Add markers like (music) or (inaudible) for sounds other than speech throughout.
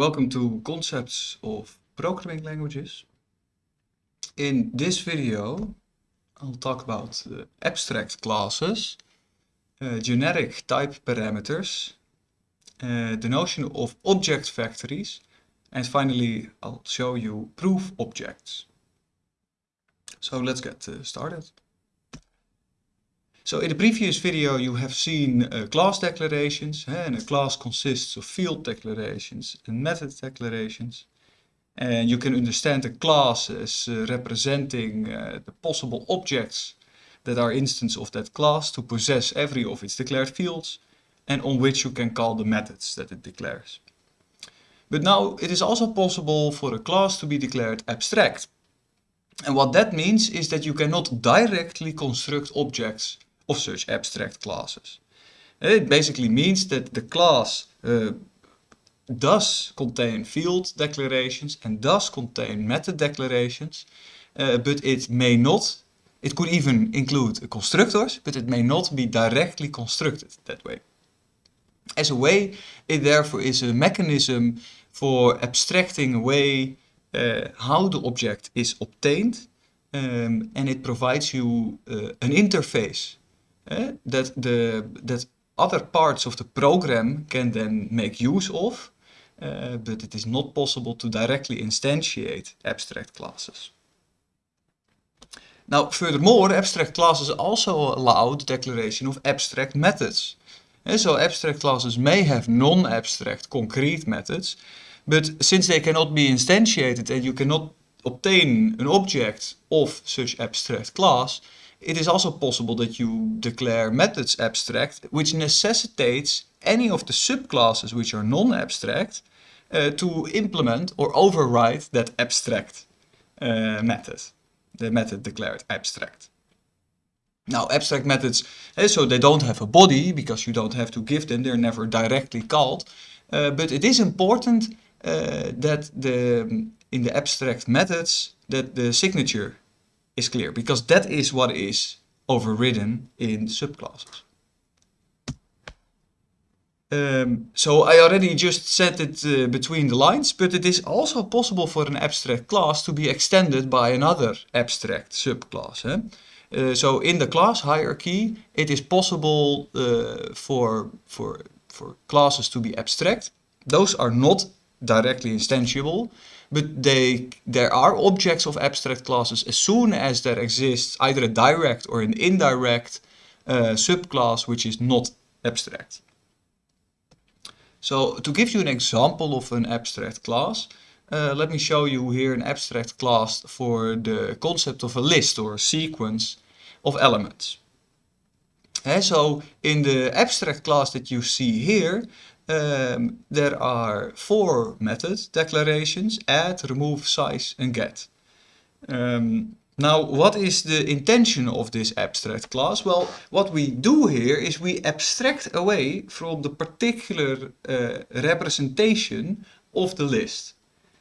Welcome to Concepts of Programming Languages. In this video I'll talk about uh, abstract classes, uh, generic type parameters, uh, the notion of object factories and finally I'll show you proof objects. So let's get uh, started. So in the previous video you have seen uh, class declarations and a class consists of field declarations and method declarations. And you can understand a class as uh, representing uh, the possible objects that are instances of that class to possess every of its declared fields and on which you can call the methods that it declares. But now it is also possible for a class to be declared abstract. And what that means is that you cannot directly construct objects of such abstract classes. It basically means that the class uh, does contain field declarations and does contain method declarations, uh, but it may not, it could even include constructors, but it may not be directly constructed that way. As a way, it therefore is a mechanism for abstracting away uh, how the object is obtained um, and it provides you uh, an interface uh, that the that other parts of the program can then make use of, uh, but it is not possible to directly instantiate abstract classes. Now, furthermore, abstract classes also allow the declaration of abstract methods. And so abstract classes may have non-abstract concrete methods, but since they cannot be instantiated and you cannot obtain an object of such abstract class, it is also possible that you declare methods abstract, which necessitates any of the subclasses which are non-abstract uh, to implement or override that abstract uh, method, the method declared abstract. Now abstract methods, uh, so they don't have a body because you don't have to give them, they're never directly called, uh, but it is important uh, that the in the abstract methods that the signature is clear because that is what is overridden in subclasses. Um, so I already just said it uh, between the lines, but it is also possible for an abstract class to be extended by another abstract subclass. Eh? Uh, so in the class hierarchy, it is possible uh, for, for, for classes to be abstract. Those are not directly instantiable, but they there are objects of abstract classes as soon as there exists either a direct or an indirect uh, subclass which is not abstract. So to give you an example of an abstract class, uh, let me show you here an abstract class for the concept of a list or a sequence of elements. And so in the abstract class that you see here, um, there are four method declarations, add, remove, size and get. Um, now, what is the intention of this abstract class? Well, what we do here is we abstract away from the particular uh, representation of the list.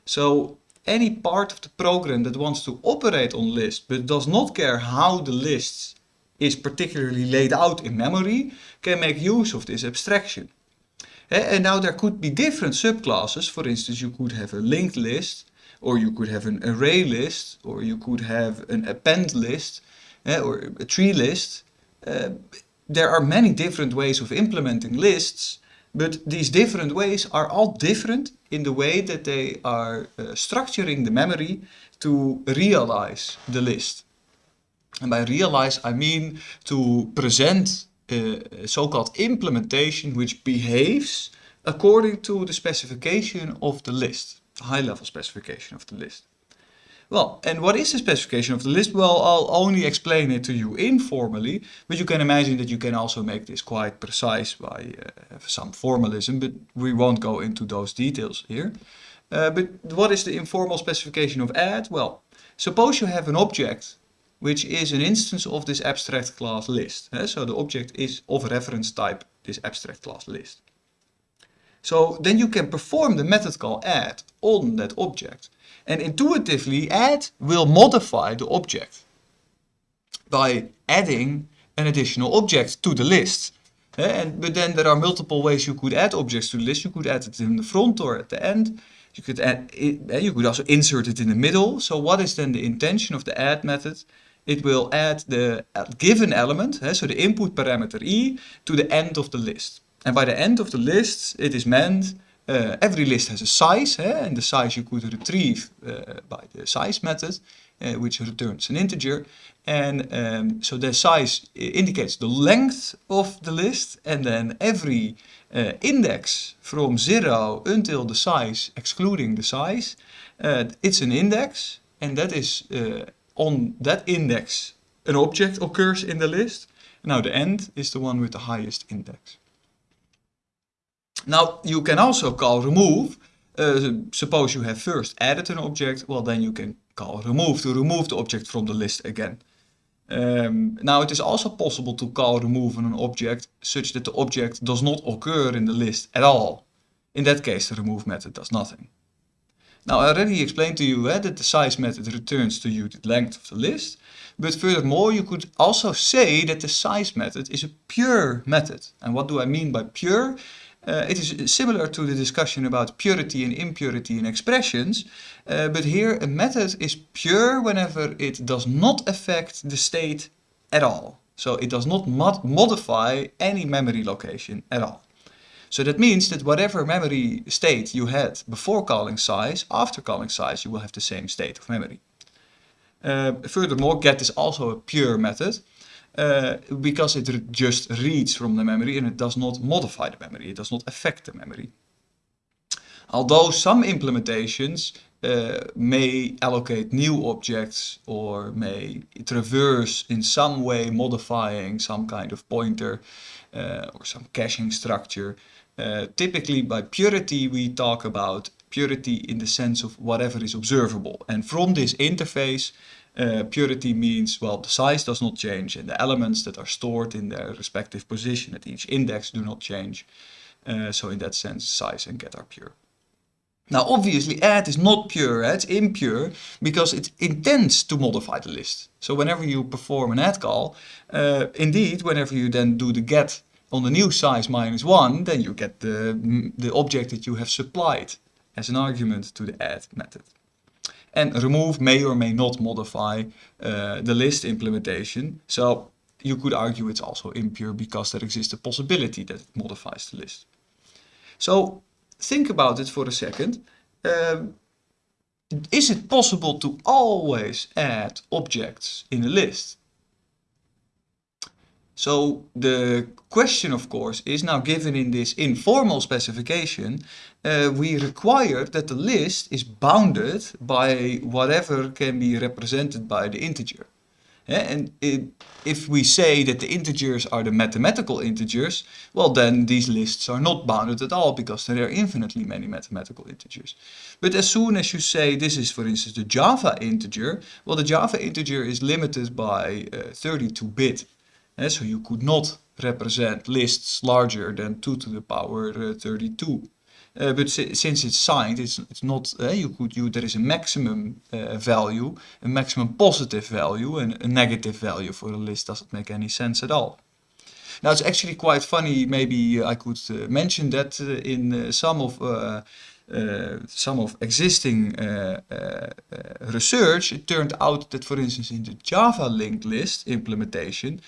So any part of the program that wants to operate on list but does not care how the list is particularly laid out in memory can make use of this abstraction. And now there could be different subclasses. For instance, you could have a linked list, or you could have an array list, or you could have an append list, or a tree list. Uh, there are many different ways of implementing lists, but these different ways are all different in the way that they are uh, structuring the memory to realize the list. And by realize I mean to present uh, so-called implementation which behaves according to the specification of the list, the high-level specification of the list. Well, and what is the specification of the list? Well, I'll only explain it to you informally, but you can imagine that you can also make this quite precise by uh, some formalism, but we won't go into those details here. Uh, but what is the informal specification of add? Well, suppose you have an object which is an instance of this abstract class list. Eh? So the object is of reference type this abstract class list. So then you can perform the method call add on that object. And intuitively add will modify the object by adding an additional object to the list. and, but then there are multiple ways you could add objects to the list. You could add it in the front or at the end. You could add it, you could also insert it in the middle. So what is then the intention of the add method? It will add the given element, so the input parameter e, to the end of the list. And by the end of the list, it is meant uh, every list has a size, and the size you could retrieve uh, by the size method, uh, which returns an integer. And um, so the size indicates the length of the list, and then every uh, index from 0 until the size, excluding the size, uh, it's an index, and that is uh, on that index an object occurs in the list. Now the end is the one with the highest index. Now you can also call remove. Uh, suppose you have first added an object, well then you can call remove to remove the object from the list again. Um, now it is also possible to call remove on an object such that the object does not occur in the list at all. In that case the remove method does nothing. Now I already explained to you eh, that the size method returns to you the length of the list, but furthermore you could also say that the size method is a pure method. And what do I mean by pure? Uh, it is similar to the discussion about purity and impurity in expressions, uh, but here a method is pure whenever it does not affect the state at all. So it does not mod modify any memory location at all. So that means that whatever memory state you had before calling size, after calling size you will have the same state of memory. Uh, furthermore, get is also a pure method uh, because it just reads from the memory and it does not modify the memory, it does not affect the memory. Although some implementations uh, may allocate new objects or may traverse in some way modifying some kind of pointer uh, or some caching structure. Uh, typically by purity we talk about purity in the sense of whatever is observable and from this interface uh, purity means, well, the size does not change and the elements that are stored in their respective position at each index do not change. Uh, so in that sense, size and get are pure. Now obviously add is not pure, it's impure, because it intends to modify the list. So whenever you perform an add call, uh, indeed, whenever you then do the get on the new size minus 1, then you get the, the object that you have supplied as an argument to the add method. And remove may or may not modify uh, the list implementation. So you could argue it's also impure because there exists a possibility that it modifies the list. So think about it for a second. Um, is it possible to always add objects in a list? So the question, of course, is now given in this informal specification, uh, we require that the list is bounded by whatever can be represented by the integer. Yeah, and it, if we say that the integers are the mathematical integers, well then these lists are not bounded at all because there are infinitely many mathematical integers. But as soon as you say this is for instance the Java integer, well the Java integer is limited by 32-bit. Uh, so you could not represent lists larger than 2 to the power uh, 32. Uh, but si since it's signed, it's, it's not, uh, you could, you, there is a maximum uh, value, a maximum positive value and a negative value for a list doesn't make any sense at all. Now it's actually quite funny, maybe I could uh, mention that uh, in some of some of existing research, it turned out that for instance in the Java linked list implementation,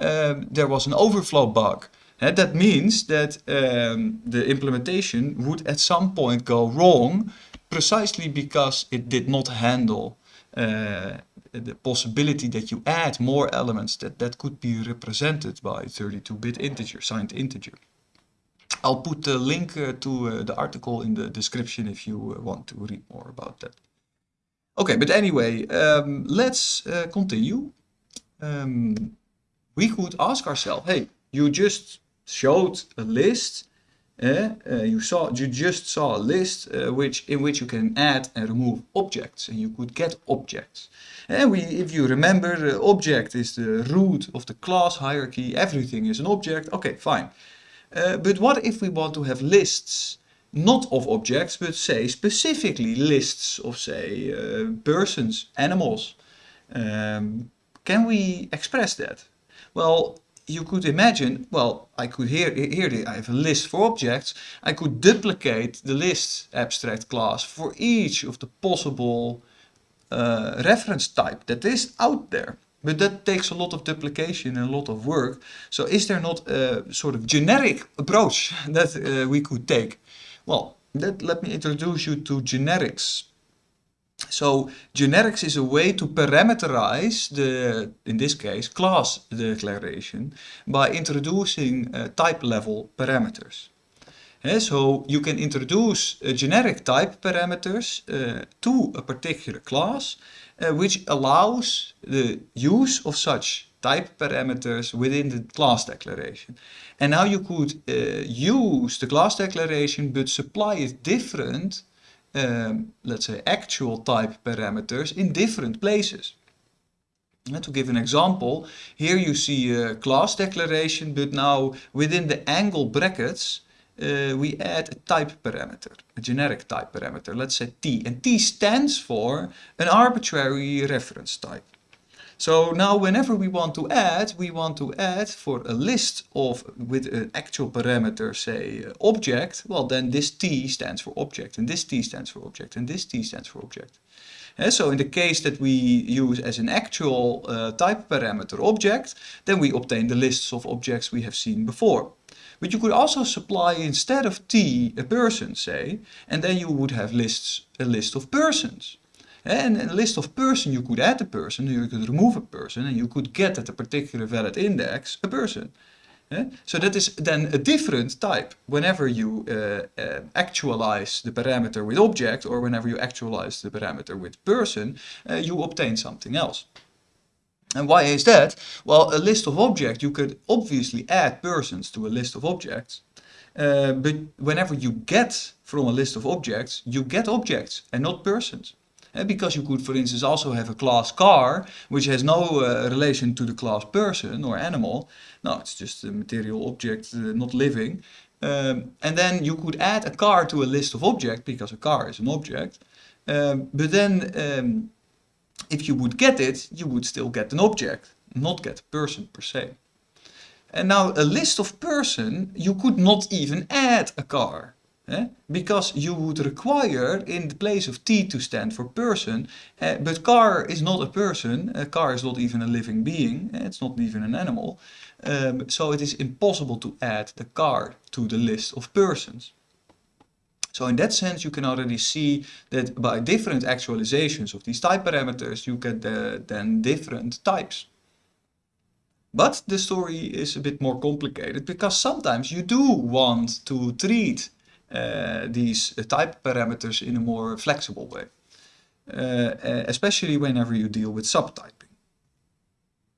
um, there was an overflow bug. That means that um, the implementation would at some point go wrong precisely because it did not handle uh, the possibility that you add more elements that, that could be represented by 32-bit integer, signed integer. I'll put the link uh, to uh, the article in the description if you want to read more about that. Okay, but anyway, um, let's continue. Um, we could ask ourselves, hey, you just showed a list, uh, uh, you saw, you just saw a list uh, which in which you can add and remove objects, and you could get objects. And we, if you remember, object is the root of the class hierarchy. Everything is an object. Okay, fine. But what if we want to have lists? not of objects, but say specifically lists of say uh, persons, animals. Um, can we express that? Well, you could imagine, well, I could here, here I have a list for objects. I could duplicate the list abstract class for each of the possible uh, reference type that is out there. But that takes a lot of duplication and a lot of work. So is there not a sort of generic approach (laughs) that uh, we could take? Well, that, let me introduce you to generics. So generics is a way to parameterize the, in this case, class declaration by introducing uh, type level parameters. Yeah, so you can introduce uh, generic type parameters uh, to a particular class, uh, which allows the use of such type parameters within the class declaration. And now you could uh, use the class declaration but supply it different um, let's say, actual type parameters in different places. And to give an example, here you see a class declaration, but now within the angle brackets, uh, we add a type parameter, a generic type parameter, let's say t. And t stands for an arbitrary reference type. So now whenever we want to add, we want to add for a list of with an actual parameter, say uh, object, well then this t stands for object and this t stands for object and this t stands for object. And so in the case that we use as an actual uh, type parameter object, then we obtain the lists of objects we have seen before. But you could also supply instead of t a person, say, and then you would have lists a list of persons. And a list of person, you could add a person, you could remove a person, and you could get at a particular valid index a person. Yeah? So that is then a different type whenever you uh, uh, actualize the parameter with object or whenever you actualize the parameter with person, uh, you obtain something else. And why is that? Well, a list of objects, you could obviously add persons to a list of objects. Uh, but whenever you get from a list of objects, you get objects and not persons. Uh, because you could, for instance, also have a class car, which has no uh, relation to the class person or animal. No, it's just a material object, uh, not living. Um, and then you could add a car to a list of objects, because a car is an object. Um, but then, um, if you would get it, you would still get an object, not get a person per se. And now a list of person, you could not even add a car. Eh? Because you would require in the place of T to stand for person, uh, but car is not a person, a car is not even a living being, uh, it's not even an animal. Um, so it is impossible to add the car to the list of persons. So in that sense you can already see that by different actualizations of these type parameters you get the, then different types. But the story is a bit more complicated because sometimes you do want to treat these type parameters in a more flexible way. Uh, especially whenever you deal with subtyping.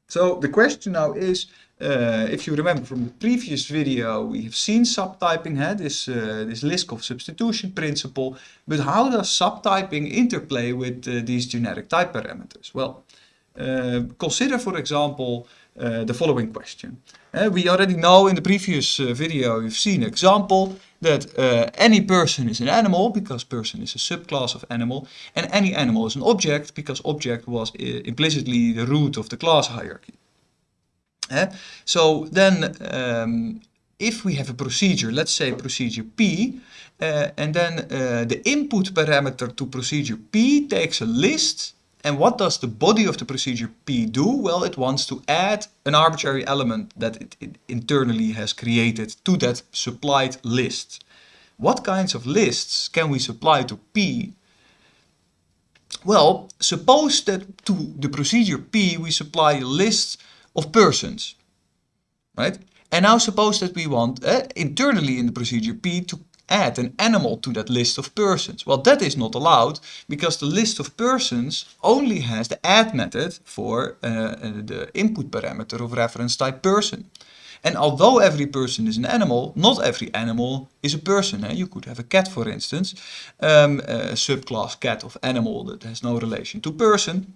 So the question now is, uh, if you remember from the previous video, we have seen subtyping, had this, uh, this Liskov substitution principle, but how does subtyping interplay with uh, these generic type parameters? Well, consider for example the following question. we already know in the previous video, you've seen example that uh, any person is an animal because person is a subclass of animal and any animal is an object because object was uh, implicitly the root of the class hierarchy. So then um, if we have a procedure, let's say procedure P, uh, and then uh, the input parameter to procedure P takes a list and what does the body of the procedure P do? Well, it wants to add an arbitrary element that it, it, internally has created to that supplied list. What kinds of lists can we supply to P? Well, suppose that to the procedure P we supply a list of persons, right? And now suppose that we want uh, internally in the procedure P to add an animal to that list of persons. Well, that is not allowed because the list of persons only has the add method for uh, uh, the input parameter of reference type person. And although every person is an animal, not every animal is a person. Eh? You could have a cat, for instance, um, a subclass cat of animal that has no relation to person.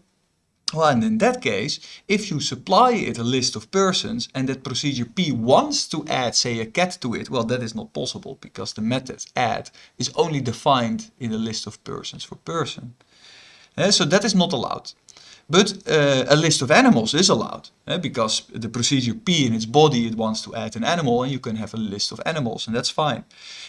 And in that case, if you supply it a list of persons and that procedure P wants to add, say, a cat to it, well, that is not possible because the method add is only defined in a list of persons for person. Uh, so that is not allowed. But uh, a list of animals is allowed eh, because the procedure P in its body it wants to add an animal and you can have a list of animals and that's fine.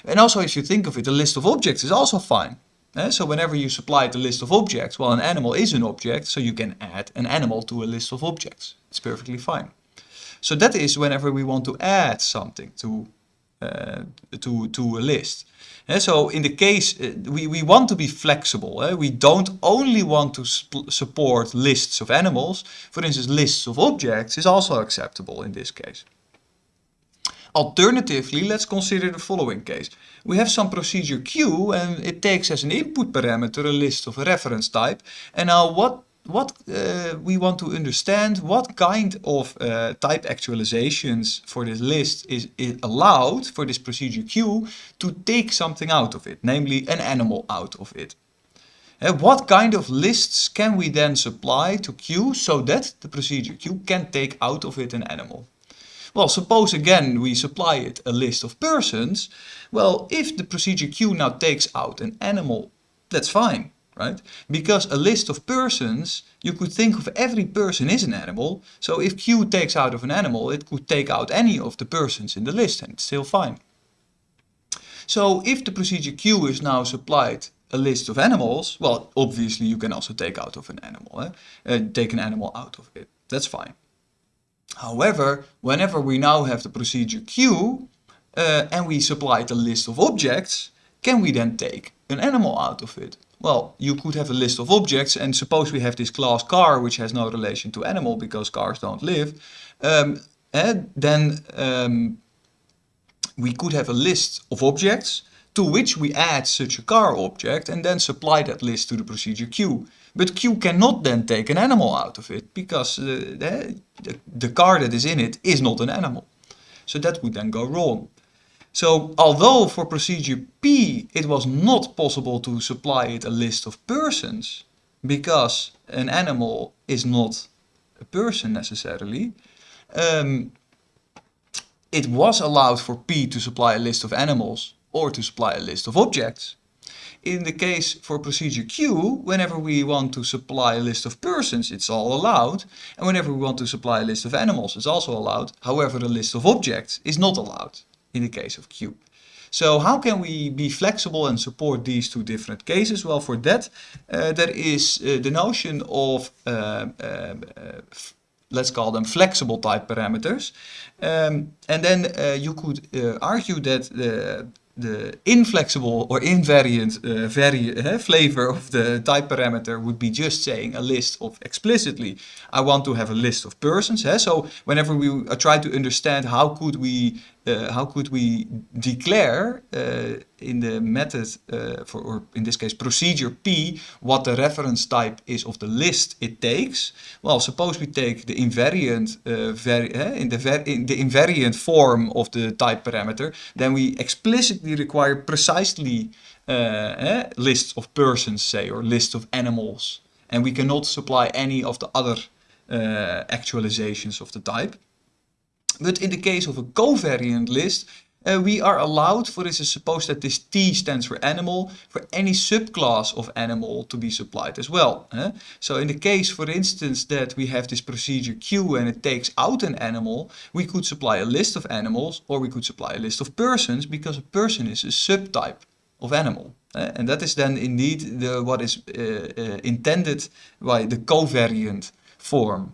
And also if you think of it, a list of objects is also fine. Eh? So whenever you supply the list of objects, well an animal is an object, so you can add an animal to a list of objects. It's perfectly fine. So that is whenever we want to add something to, uh, to, to a list. And so in the case, uh, we, we want to be flexible. Eh? We don't only want to support lists of animals. For instance, lists of objects is also acceptable in this case. Alternatively, let's consider the following case. We have some procedure Q and it takes as an input parameter a list of a reference type. And now what what uh, we want to understand what kind of uh, type actualizations for this list is, is, allowed for this procedure Q to take something out of it, namely an animal out of it. And uh, what kind of lists can we then supply to Q so that the procedure Q can take out of it an animal? Well, suppose again we supply it a list of persons. Well, if the procedure Q now takes out an animal, that's fine right? Because a list of persons, you could think of every person is an animal. So if Q takes out of an animal, it could take out any of the persons in the list and it's still fine. So if the procedure Q is now supplied a list of animals, well, obviously you can also take out of an animal, eh? uh, take an animal out of it. That's fine. However, whenever we now have the procedure Q uh, and we supply the list of objects, can we then take an animal out of it? Well, you could have a list of objects and suppose we have this class car which has no relation to animal because cars don't live. Um, and then um, we could have a list of objects to which we add such a car object and then supply that list to the procedure Q. But Q cannot then take an animal out of it because uh, the, the, the car that is in it is not an animal. So that would then go wrong. So although for procedure P it was not possible to supply it a list of persons because an animal is not a person necessarily, um, it was allowed for P to supply a list of animals or to supply a list of objects. In the case for procedure Q, whenever we want to supply a list of persons, it's all allowed. And whenever we want to supply a list of animals, it's also allowed. However, the list of objects is not allowed in the case of Q. So how can we be flexible and support these two different cases? Well, for that, uh, there is uh, the notion of, uh, uh let's call them flexible type parameters. Um, and then uh, you could uh, argue that the the inflexible or invariant uh, vari uh, flavor of the type parameter would be just saying a list of explicitly I want to have a list of persons. Eh? So whenever we uh, try to understand how could we uh, how could we declare uh, in the method uh, for or in this case procedure P what the reference type is of the list it takes. Well, suppose we take the invariant in the in the invariant form of the type parameter, then we explicitly require precisely uh, eh, lists of persons, say, or lists of animals. And we cannot supply any of the other uh, actualizations of the type. But in the case of a covariant list, uh, we are allowed, for instance, suppose that this T stands for animal, for any subclass of animal to be supplied as well. Eh? So in the case, for instance, that we have this procedure Q and it takes out an animal, we could supply a list of animals or we could supply a list of persons because a person is a subtype of animal. Uh, and that is then indeed the, what is uh, uh, intended by the covariant form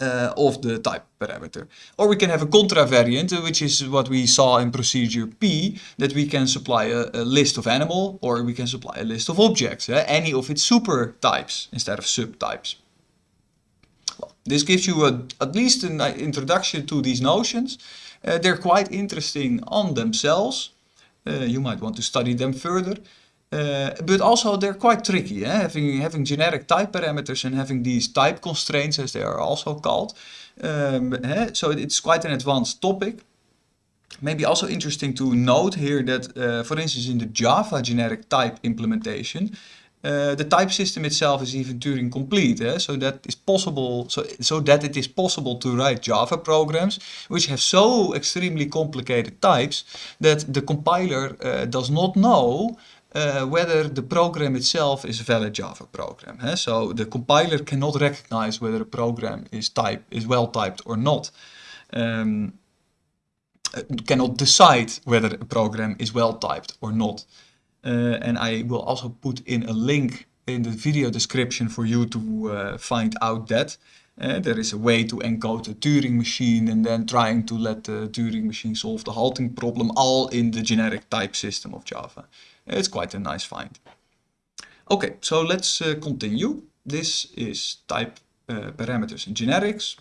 uh, of the type parameter. Or we can have a contravariant, uh, which is what we saw in procedure P, that we can supply a, a list of animal or we can supply a list of objects, any of its super types instead of subtypes. Well, this gives you a, at least an uh, introduction to these notions. Uh, they're quite interesting on themselves. Uh, you might want to study them further. Uh, but also they're quite tricky, eh? having, having generic type parameters and having these type constraints as they are also called. Um, eh? So it's quite an advanced topic. Maybe also interesting to note here that, uh, for instance, in the Java generic type implementation, uh, the type system itself is even Turing complete, eh? so that is possible. So so that it is possible to write Java programs which have so extremely complicated types that the compiler does not know uh, whether the program itself is a valid Java program. So the compiler cannot recognize whether a program is type is well typed or not. Um, cannot decide whether a program is well typed or not. Uh, and I will also put in a link in the video description for you to uh, find out that. Uh, there is a way to encode a Turing machine and then trying to let the Turing machine solve the halting problem all in the generic type system of Java. It's quite a nice find. Okay, so let's uh, continue. This is type uh, parameters and generics.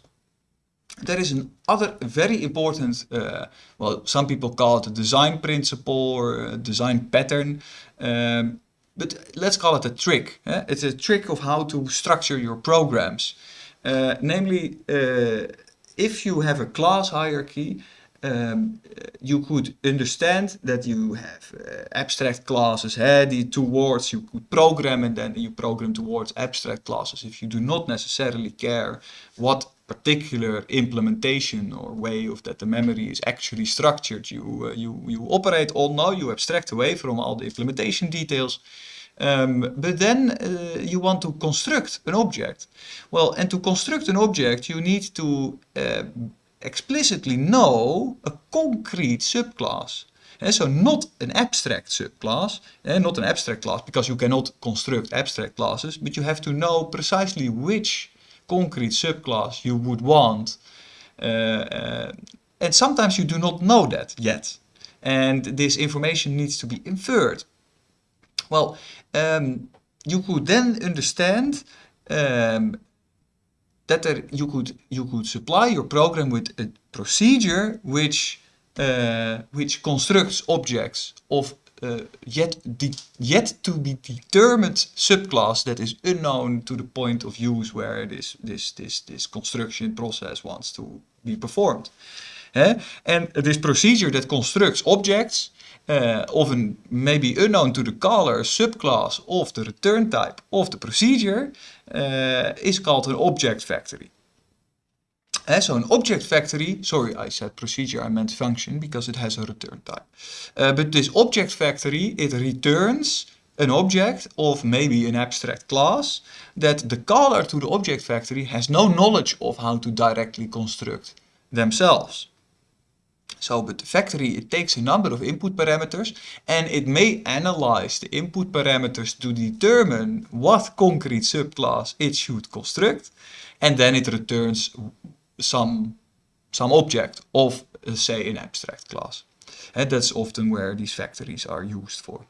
There is another very important, uh, well, some people call it a design principle or a design pattern. Um, but let's call it a trick. Eh? It's a trick of how to structure your programs. Uh, namely, uh, if you have a class hierarchy, um, you could understand that you have uh, abstract classes, eh, the towards you could program and then you program towards abstract classes. If you do not necessarily care what particular implementation or way of that the memory is actually structured, you, uh, you, you operate on now, you abstract away from all the implementation details um, but then uh, you want to construct an object. Well, and to construct an object, you need to uh, explicitly know a concrete subclass. And so not an abstract subclass, and not an abstract class, because you cannot construct abstract classes, but you have to know precisely which concrete subclass you would want. Uh, uh, and sometimes you do not know that yet. And this information needs to be inferred. Well, um, you could then understand um, that there, you could you could supply your program with a procedure which uh, which constructs objects of uh, yet yet to be determined subclass that is unknown to the point of use where this this this this construction process wants to be performed. Eh? And this procedure that constructs objects uh, of an maybe unknown to the caller subclass of the return type of the procedure uh, is called an object factory. Uh, so an object factory, sorry I said procedure, I meant function because it has a return type. But this object factory, it returns an object of maybe an abstract class that the caller to the object factory has no knowledge of how to directly construct themselves. So, but the factory, it takes a number of input parameters and it may analyze the input parameters to determine what concrete subclass it should construct. And then it returns some, some object of, uh, say, an abstract class. And that's often where these factories are used for.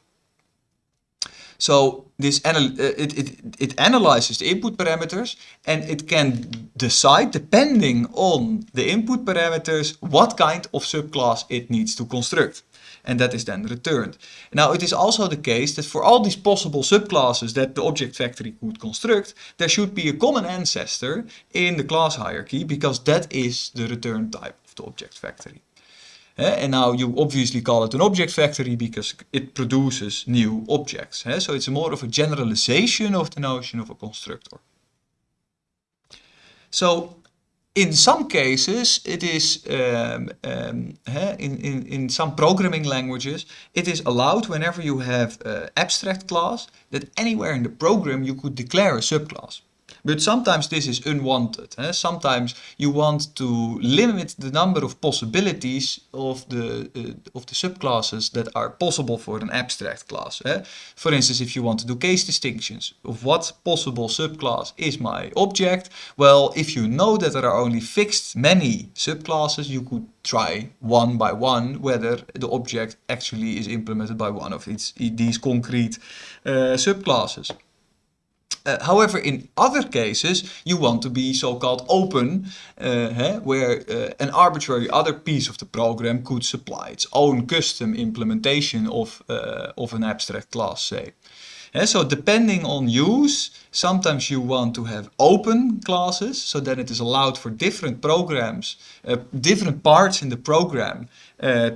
So this uh, it, it, it analyzes the input parameters and it can decide, depending on the input parameters, what kind of subclass it needs to construct. And that is then returned. Now it is also the case that for all these possible subclasses that the object factory could construct, there should be a common ancestor in the class hierarchy because that is the return type of the object factory. And now you obviously call it an object factory because it produces new objects. So it's more of a generalization of the notion of a constructor. So in some cases, it is, um, um, in, in, in some programming languages, it is allowed whenever you have an abstract class that anywhere in the program you could declare a subclass. But sometimes this is unwanted. Eh? Sometimes you want to limit the number of possibilities of the, uh, of the subclasses that are possible for an abstract class. Eh? For instance, if you want to do case distinctions of what possible subclass is my object, well, if you know that there are only fixed many subclasses, you could try one by one whether the object actually is implemented by one of its, these concrete uh, subclasses. Uh, however, in other cases, you want to be so-called open, uh, where uh, an arbitrary other piece of the program could supply its own custom implementation of, of an abstract class, say. so depending on use, sometimes you want to have open classes, so that it is allowed for different programs, different parts in the program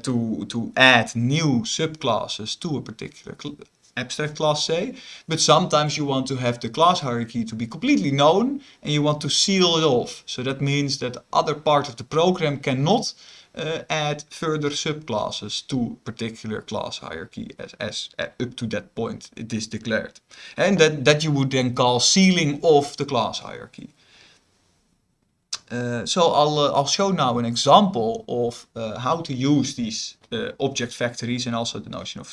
to, to add new subclasses to a particular abstract class say, but sometimes you want to have the class hierarchy to be completely known and you want to seal it off. So that means that other part of the program cannot uh, add further subclasses to particular class hierarchy as, as uh, up to that point it is declared. And that, that you would then call sealing off the class hierarchy. Eh, uh, so I'll, uh, eh, I'll show now an example of uh, how to use these object factories and also the notion of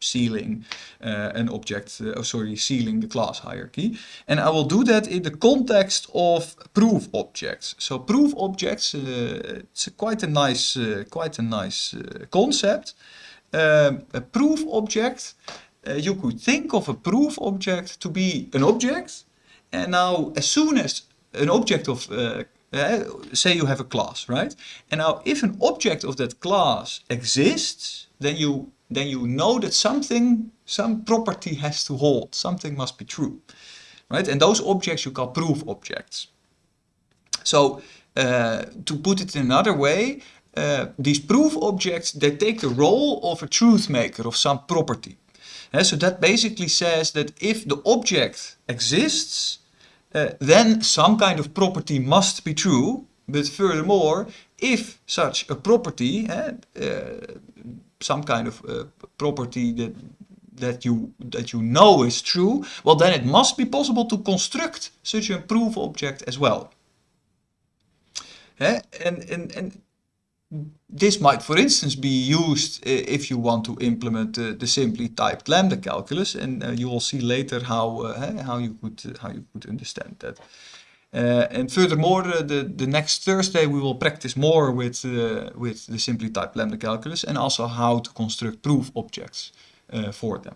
sealing an object, oh sorry, sealing the class hierarchy. And I will do that in the context of proof objects. So proof objects, it's a quite a nice, quite a nice concept. A proof object, you could think of a proof object to be an object. And now as soon as an object of uh, say you have a class, right? And now if an object of that class exists, then you then you know that something, some property has to hold, something must be true, right? And those objects you call proof objects. So uh, to put it in another way, uh, these proof objects, they take the role of a truth maker of some property. So that basically says that if the object exists, uh, then some kind of property must be true. But furthermore, if such a property, uh, some kind of property that that you that you know is true, well then it must be possible to construct such a proof object as well. This might, for instance, be used uh, if you want to implement uh, the simply typed lambda calculus, and uh, you will see later how uh, how you could how you could understand that. Uh, and furthermore, the the next Thursday we will practice more with with the simply typed lambda calculus, and also how to construct proof objects for them.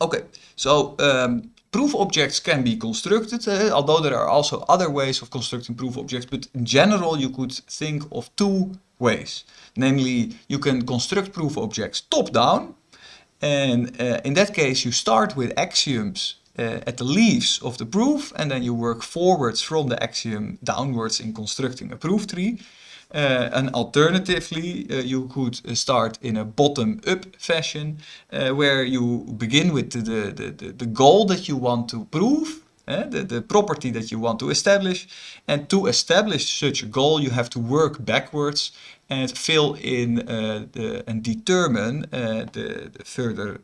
Okay, so um, proof objects can be constructed, uh, although there are also other ways of constructing proof objects, but in general you could think of two ways. Namely, you can construct proof objects top-down, and uh, in that case you start with axioms uh, at the leaves of the proof, and then you work forwards from the axiom downwards in constructing a proof tree. Uh, and alternatively, uh, you could start in a bottom-up fashion, where you begin with the, the, the, the, goal that you want to prove, uh, the, the property that you want to establish. And to establish such a goal, you have to work backwards and fill in uh, the, and determine uh, the, the, further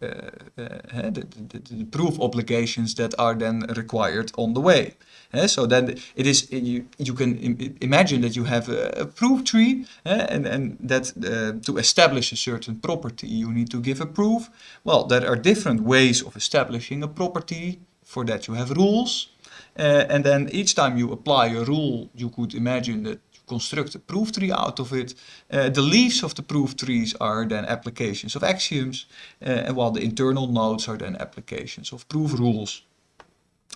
the, the, proof obligations that are then required on the way. Uh, so then it is you you can Im imagine that you have a, a proof tree uh, and and that uh, to establish a certain property you need to give a proof. Well, there are different ways of establishing a property. For that you have rules, and then each time you apply a rule, you could imagine that you construct a proof tree out of it. Uh, the leaves of the proof trees are then applications of axioms, uh, and while the internal nodes are then applications of proof rules.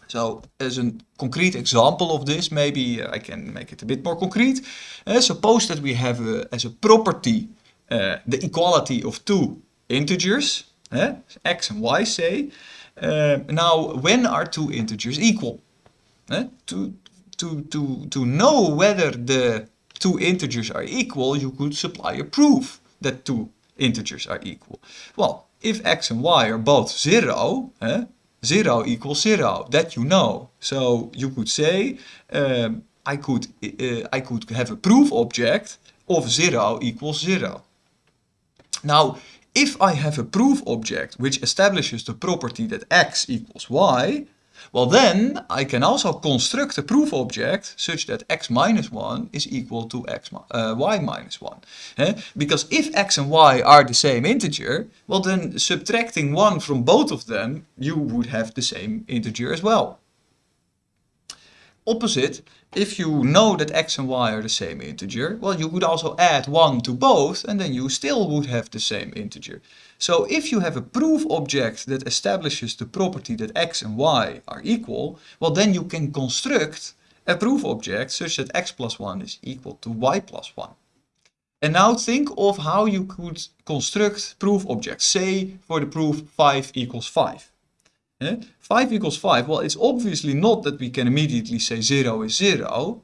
So as a concrete example of this, maybe uh, I can make it a bit more concrete. Uh, suppose that we have a, as a property uh, the equality of two integers, uh, x and y say. Uh, now when are two integers equal? Uh, to, to, to, to know whether the two integers are equal, you could supply a proof that two integers are equal. Well, if x and y are both zero, 0 equals 0. That you know. So you could say um, I could uh, I could have a proof object of 0 equals 0. Now, if I have a proof object which establishes the property that x equals y, well then, I can also construct a proof object such that x minus 1 is equal to x, uh, y minus 1. Eh? Because if x and y are the same integer, well then subtracting 1 from both of them, you would have the same integer as well. Opposite, if you know that x and y are the same integer, well you could also add 1 to both and then you still would have the same integer. So if you have a proof object that establishes the property that x and y are equal, well then you can construct a proof object such that x plus 1 is equal to y plus 1. And now think of how you could construct proof objects. Say for the proof 5 equals 5. 5 equals 5, well it's obviously not that we can immediately say 0 is 0,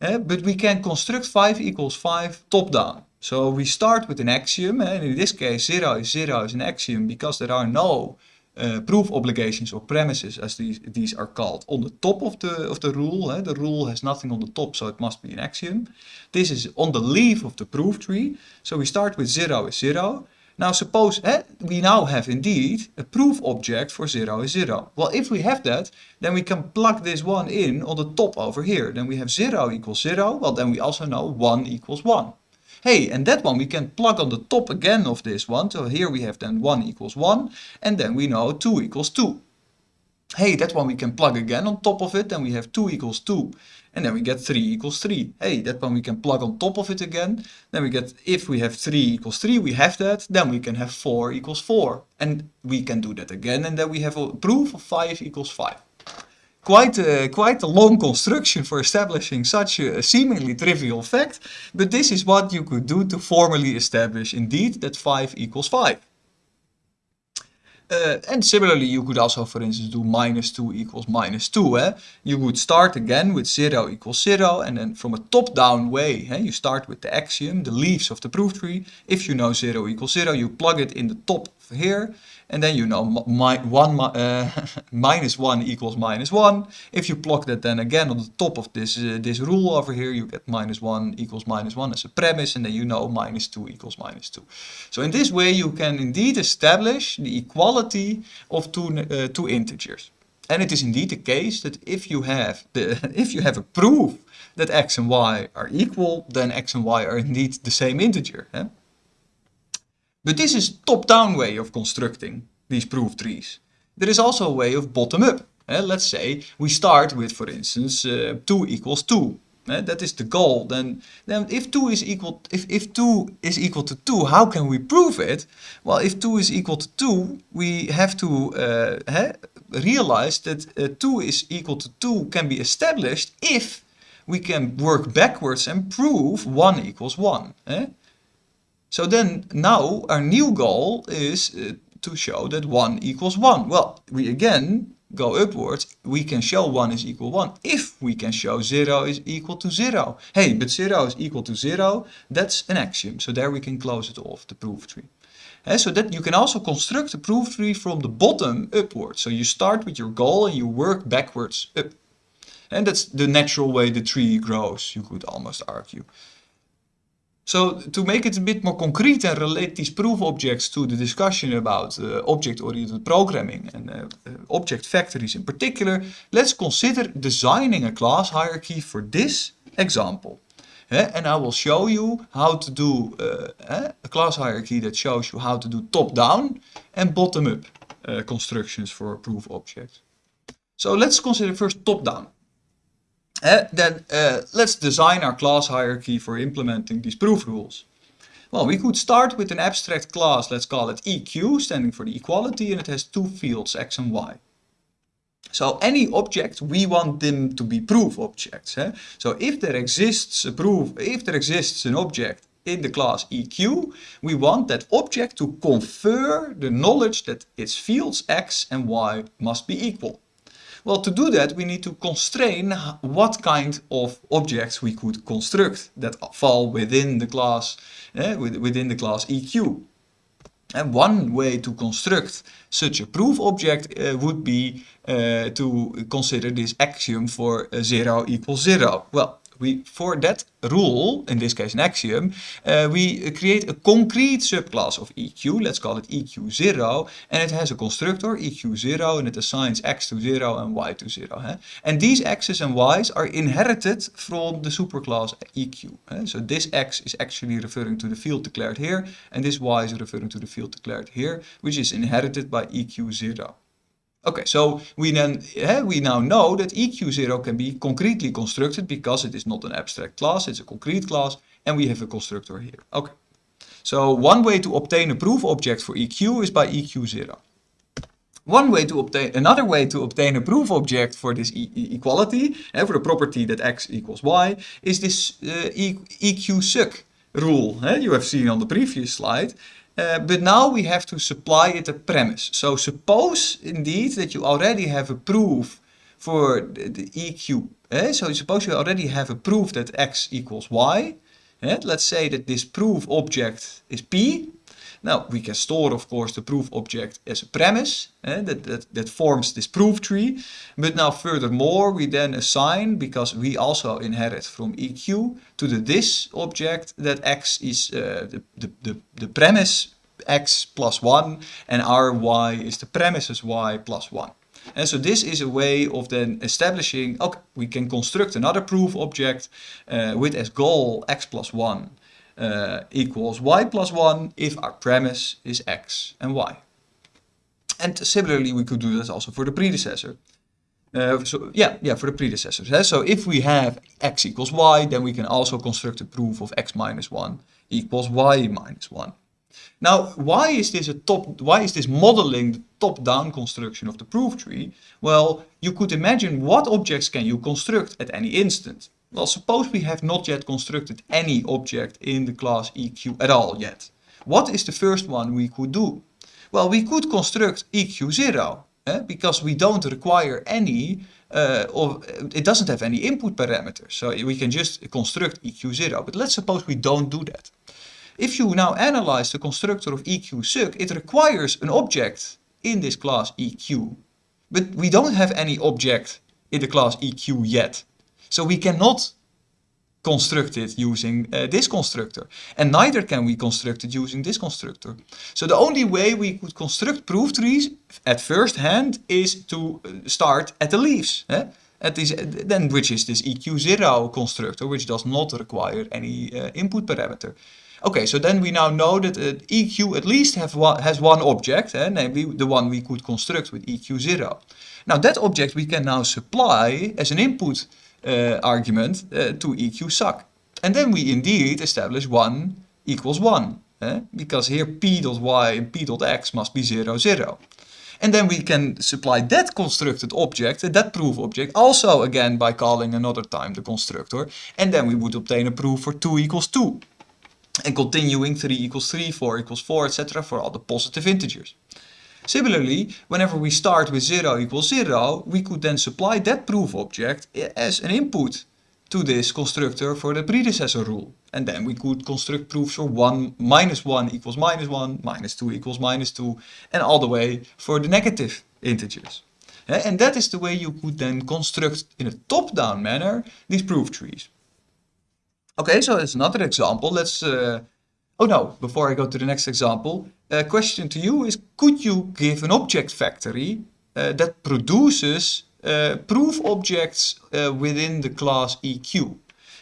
but we can construct 5 equals 5 top down. So we start with an axiom, and in this case 0 is 0 is an axiom because there are no uh, proof obligations or premises as these, these are called on the top of the, of the rule. Eh? The rule has nothing on the top so it must be an axiom. This is on the leaf of the proof tree. So we start with 0 is 0. Now suppose eh, we now have indeed a proof object for 0 is 0. Well if we have that then we can plug this one in on the top over here. Then we have 0 equals 0. Well then we also know 1 equals 1. Hey, and that one we can plug on the top again of this one. So here we have then 1 equals 1, and then we know 2 equals 2. Hey, that one we can plug again on top of it, then we have 2 equals 2. And then we get 3 equals 3. Hey, that one we can plug on top of it again. Then we get, if we have 3 equals 3, we have that. Then we can have 4 equals 4. And we can do that again. And then we have a proof of 5 equals 5 quite a, quite a long construction for establishing such a seemingly trivial fact, but this is what you could do to formally establish indeed that 5 equals 5. Uh, and similarly, you could also, for instance, do minus 2 equals minus 2. Eh? You would start again with 0 equals 0, and then from a top-down way, eh? you start with the axiom, the leaves of the proof tree. If you know 0 equals 0, you plug it in the top here, and then you know one, uh, (laughs) minus 1 equals minus 1. If you plug that then again on the top of this, uh, this rule over here, you get minus 1 equals minus 1 as a premise, and then you know minus 2 equals minus 2. So in this way you can indeed establish the equality of two, uh, two integers. And it is indeed the case that if you have the (laughs) if you have a proof that x and y are equal, then x and y are indeed the same integer. But this is top-down way of constructing these proof trees. There is also a way of bottom-up. Uh, let's say we start with, for instance, uh, 2 equals 2. Uh, that is the goal. Then, then if 2 is equal, if, if 2 is equal to 2, how can we prove it? Well, if 2 is equal to 2, we have to uh, realize that uh, 2 is equal to 2 can be established if we can work backwards and prove 1 equals 1. Eh? So then now our new goal is uh, to show that 1 equals 1. Well, we again go upwards. We can show 1 is equal to 1 if we can show 0 is equal to 0. Hey, but 0 is equal to 0, that's an axiom. So there we can close it off, the proof tree. And so that you can also construct a proof tree from the bottom upwards. So you start with your goal and you work backwards up. And that's the natural way the tree grows, you could almost argue. So to make it a bit more concrete and relate these proof objects to the discussion about uh, object-oriented programming and uh, uh, object factories in particular, let's consider designing a class hierarchy for this example. Uh, and I will show you how to do uh, a class hierarchy that shows you how to do top-down and bottom-up uh, constructions for a proof object. So let's consider first top-down. Uh, then uh, let's design our class hierarchy for implementing these proof rules. Well, we could start with an abstract class, let's call it EQ, standing for the equality, and it has two fields, x and y. So any object, we want them to be proof objects. Eh? So if there exists a proof, if there exists an object in the class EQ, we want that object to confer the knowledge that its fields x and y must be equal. Well, to do that, we need to constrain what kind of objects we could construct that fall within the class, eh, within the class EQ. And one way to construct such a proof object uh, would be uh, to consider this axiom for uh, 0 equals 0. Well, we for that rule, in this case an axiom, uh, we create a concrete subclass of EQ, let's call it EQ0, and it has a constructor EQ0 and it assigns x to 0 and y to 0. Huh? And these x's and y's are inherited from the superclass EQ. Huh? So this x is actually referring to the field declared here, and this y is referring to the field declared here, which is inherited by EQ0. Okay, so we then yeah, we now know that EQ0 can be concretely constructed because it is not an abstract class, it's a concrete class, and we have a constructor here. Okay, so one way to obtain a proof object for EQ is by EQ0. One way to obtain, another way to obtain a proof object for this e equality, for the property that x equals y, is this uh, e EQ suc rule eh, you have seen on the previous slide. Uh, but now we have to supply it a premise. So suppose indeed that you already have a proof for the, the EQ. Eh? So suppose you already have a proof that x equals y. Eh? Let's say that this proof object is p. Now, we can store, of course, the proof object as a premise eh, that, that, that forms this proof tree. But now furthermore, we then assign, because we also inherit from EQ, to the this object that x is uh, the, the, the, the premise x plus 1 and our y is the premises y plus 1. And so this is a way of then establishing, okay, we can construct another proof object uh, with as goal x plus 1 uh, equals y plus 1 if our premise is x and y. And similarly, we could do this also for the predecessor. Uh, so yeah, yeah, for the predecessors. Eh? So if we have x equals y, then we can also construct a proof of x minus 1 equals y minus 1. Now, why is this a top, why is this modeling the top-down construction of the proof tree? Well, you could imagine what objects can you construct at any instant. Well, suppose we have not yet constructed any object in the class EQ at all yet. What is the first one we could do? Well, we could construct EQ0 eh, because we don't require any, uh, or it doesn't have any input parameters. So we can just construct EQ0. But let's suppose we don't do that. If you now analyze the constructor of EQ it requires an object in this class EQ. But we don't have any object in the class EQ yet. So we cannot construct it using uh, this constructor. And neither can we construct it using this constructor. So the only way we could construct proof trees at first hand is to uh, start at the leaves. Eh? At this, then which is this EQ0 constructor, which does not require any uh, input parameter. Okay, so then we now know that uh, EQ at least have one, has one object, eh, namely the one we could construct with EQ0. Now that object we can now supply as an input uh, argument uh, to EQ suc. And then we indeed establish 1 equals 1, eh? because here p dot y and p dot x must be 0, 0. And then we can supply that constructed object, that proof object, also again by calling another time the constructor. And then we would obtain a proof for 2 equals 2 and continuing 3 equals 3, 4 equals 4, etc. for all the positive integers. Similarly, whenever we start with 0 equals 0, we could then supply that proof object as an input to this constructor for the predecessor rule. And then we could construct proofs for 1 minus 1 equals minus 1, minus 2 equals minus 2, and all the way for the negative integers. And that is the way you could then construct in a top-down manner these proof trees. Okay, so it's another example. Let's, uh, oh no, before I go to the next example, a question to you is, could you give an object factory uh, that produces uh, proof objects uh, within the class EQ?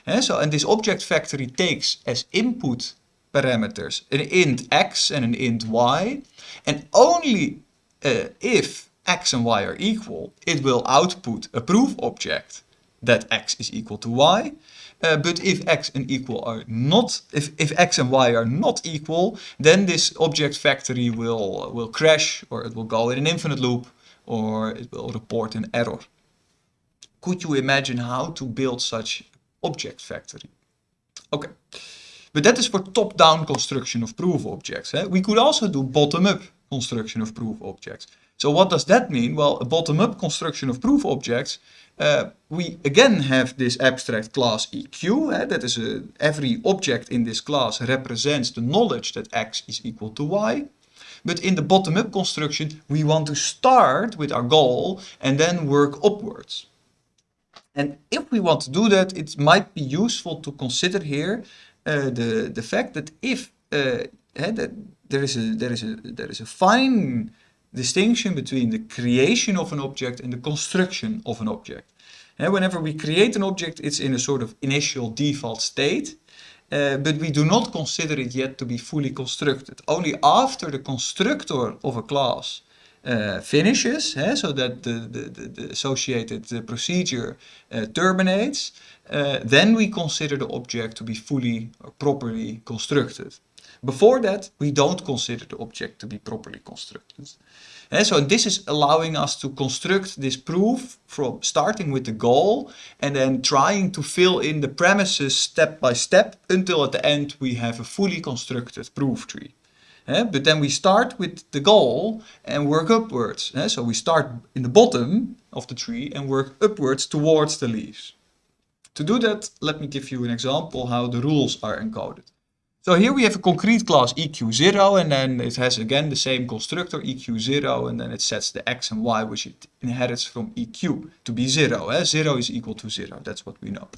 And so, and this object factory takes as input parameters an int x and an int y, and only uh, if x and y are equal, it will output a proof object that x is equal to y, uh, but if x and equal are not, if, if x and y are not equal, then this object factory will, will crash or it will go in an infinite loop or it will report an error. Could you imagine how to build such object factory? Okay, but that is for top-down construction of proof objects. Eh? We could also do bottom-up construction of proof objects. So what does that mean? Well, a bottom-up construction of proof objects uh, we again have this abstract class EQ. Eh? That is a, every object in this class represents the knowledge that x is equal to y. But in the bottom-up construction, we want to start with our goal and then work upwards. And if we want to do that, it might be useful to consider here uh, the, the fact that if uh, eh, that there is a there is a there is a fine distinction between the creation of an object and the construction of an object. And whenever we create an object, it's in a sort of initial default state, uh, but we do not consider it yet to be fully constructed. Only after the constructor of a class uh, finishes, eh, so that the, the, the associated uh, procedure uh, terminates, uh, then we consider the object to be fully or properly constructed. Before that, we don't consider the object to be properly constructed. And so this is allowing us to construct this proof from starting with the goal and then trying to fill in the premises step by step until at the end we have a fully constructed proof tree. But then we start with the goal and work upwards. So we start in the bottom of the tree and work upwards towards the leaves. To do that, let me give you an example how the rules are encoded. So here we have a concrete class EQ0 and then it has again the same constructor EQ0 and then it sets the x and y which it inherits from EQ to be 0. Eh? 0 is equal to 0, that's what we know.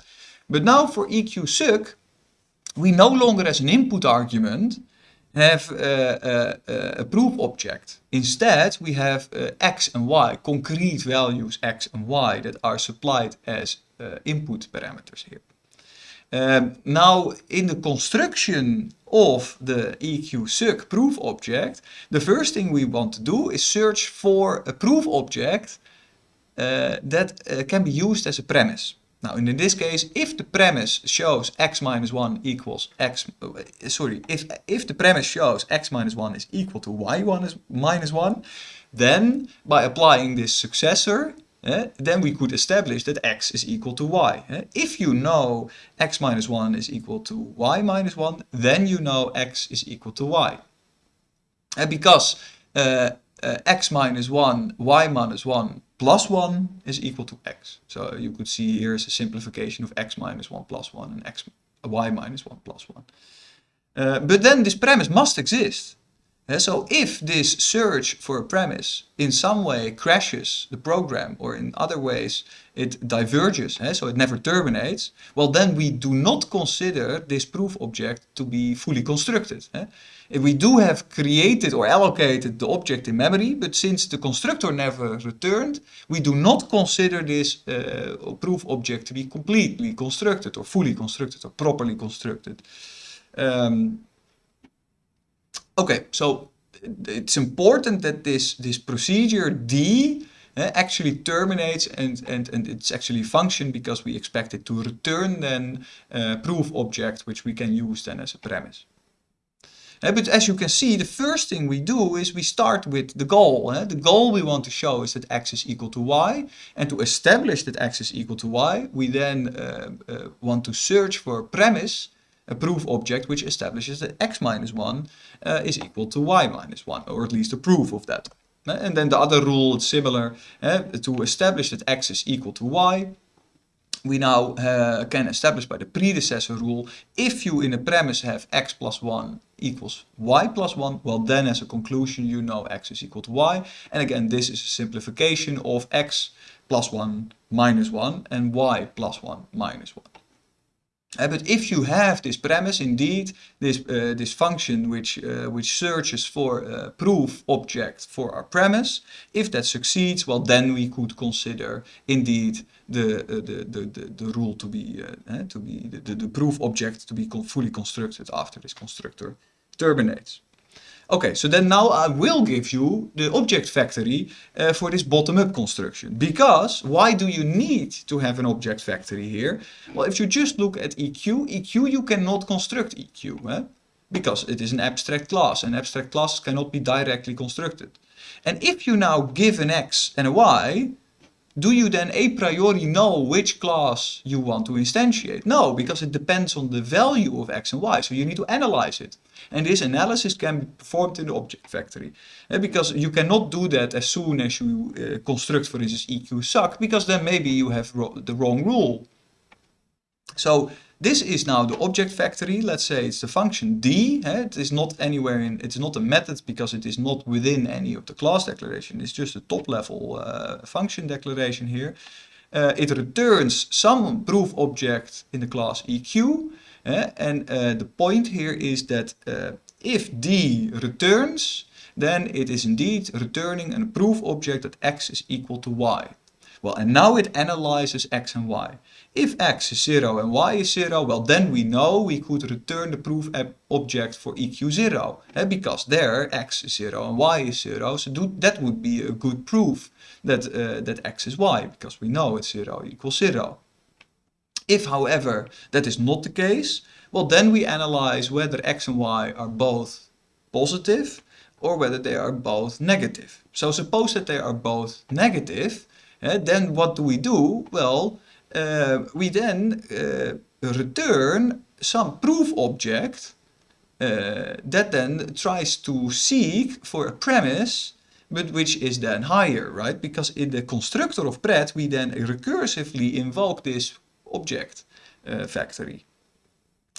But now for EQ suc, we no longer as an input argument have a, a, a proof object. Instead, we have uh, x and y, concrete values x and y that are supplied as uh, input parameters here. Um, now, in the construction of the EQ suc proof object, the first thing we want to do is search for a proof object uh, that uh, can be used as a premise. Now, in this case, if the premise shows x minus 1 equals x, uh, sorry, if, if the premise shows x minus 1 is equal to y1 is minus 1, then by applying this successor, uh, then we could establish that x is equal to y. Uh, if you know x minus 1 is equal to y minus 1, then you know x is equal to y. Uh, because x minus 1, y minus 1 plus 1 is equal to x. So you could see here is a simplification of x minus 1 plus 1 and x, y minus 1 plus 1. Uh, but then this premise must exist. Uh, so if this search for a premise in some way crashes the program or in other ways it diverges, so it never terminates, well then we do not consider this proof object to be fully constructed. If we do have created or allocated the object in memory, but since the constructor never returned, we do not consider this uh, proof object to be completely constructed or fully constructed or properly constructed. Um, okay, so it's important that this, this procedure D uh, actually terminates and, and, and it's actually function because we expect it to return then a proof object which we can use then as a premise. Uh, but as you can see, the first thing we do is we start with the goal. Uh, the goal we want to show is that x is equal to y. And to establish that x is equal to y, we then want to search for a premise, a proof object, which establishes that x minus 1 uh, is equal to y minus 1, or at least a proof of that. Uh, and then the other rule is similar. to establish that x is equal to y, we now uh, can establish by the predecessor rule, if you in a premise have x plus 1 equals y plus 1, well then as a conclusion you know x is equal to y. And again, this is a simplification of x plus 1 minus 1 and y plus 1 minus 1. Uh, but if you have this premise, indeed, this, uh, this function which, uh, which searches for a proof object for our premise, if that succeeds, well, then we could consider indeed the, the, the, the, the, rule to be, to be the, the proof object to be fully constructed after this constructor terminates. Okay, so then now I will give you the object factory uh, for this bottom-up construction. Because why do you need to have an object factory here? Well, if you just look at EQ, EQ you cannot construct EQ. Eh? Because it is an abstract class and abstract classes cannot be directly constructed. And if you now give an X and a Y, do you then a priori know which class you want to instantiate? No, because it depends on the value of x and y, so you need to analyze it. And this analysis can be performed in the object factory. Uh, because you cannot do that as soon as you uh, construct, for instance, EQ suc, because then maybe you have the wrong rule. So this is now the object factory. Let's say it's the function d. It is not anywhere in, it's not a method because it is not within any of the class declaration. It's just a top level uh, function declaration here. Uh, it returns some proof object in the class EQ. And uh, the point here is that uh, if d returns, then it is indeed returning a proof object that x is equal to y. Well, and now it analyzes x and y. If x is 0 and y is 0, well then we know we could return the proof object for EQ0. Eh, because there x is 0 and y is 0, so do, that would be a good proof that, uh, that x is y, because we know it's 0 equals 0. If, however, that is not the case, well then we analyze whether x and y are both positive or whether they are both negative. So suppose that they are both negative, uh, then what do we do? Well, uh, we then uh, return some proof object that then tries to seek for a premise but which is then higher, right? Because in the constructor of pred we then recursively invoke this object uh, factory.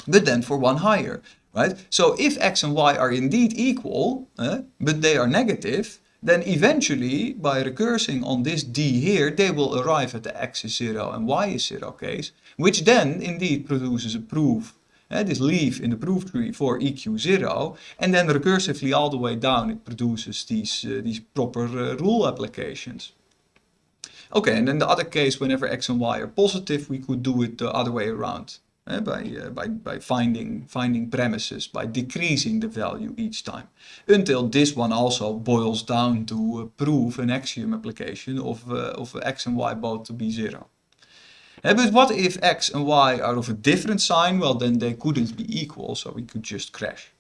But then for one higher. right? So if x and y are indeed equal, uh, but they are negative, then eventually, by recursing on this d here, they will arrive at the x is 0 and y is 0 case, which then indeed produces a proof, uh, this leaf in the proof tree for EQ0, and then recursively all the way down it produces these, uh, these proper uh, rule applications. Okay, and then the other case, whenever x and y are positive, we could do it the other way around. Uh, by, uh, by, by finding, finding premises, by decreasing the value each time. Until this one also boils down to uh, prove an axiom application of, of x and y both to be zero. but what if x and y are of a different sign? Well, then they couldn't be equal, so we could just crash.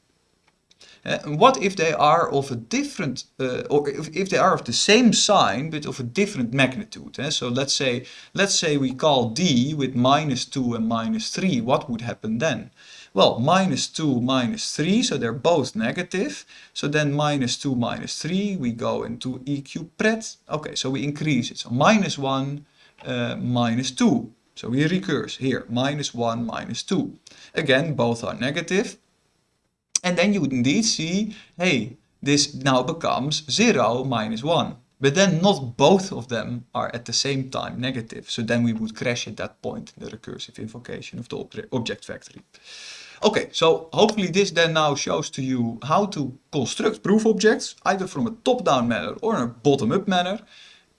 Uh, what if they are of a different, uh, or if, if, they are of the same sign but of a different magnitude? Eh? So let's say, let's say we call d with minus 2 and minus 3. What would happen then? Well, minus 2, minus 3, so they're both negative. So then minus 2, minus 3, we go into EQ pred. Okay, so we increase it. So minus 1, uh, minus 2. So we recurse here, minus 1, minus 2. Again, both are negative. And then you would indeed see, hey, this now becomes 0 minus 1. But then not both of them are at the same time negative. So then we would crash at that point in the recursive invocation of the object factory. Okay, so hopefully this then now shows to you how to construct proof objects, either from a top-down manner or a bottom-up manner.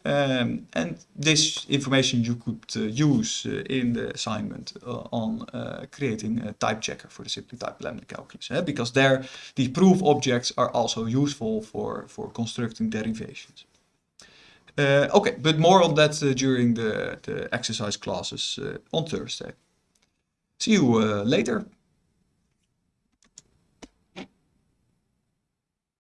Um, and this information you could uh, use uh, in the assignment uh, on uh, creating a type checker for the simply type lambda calculus. Eh? Because there, the proof objects are also useful for, for constructing derivations. Uh, okay, but more on that uh, during the, the exercise classes on Thursday. See you later.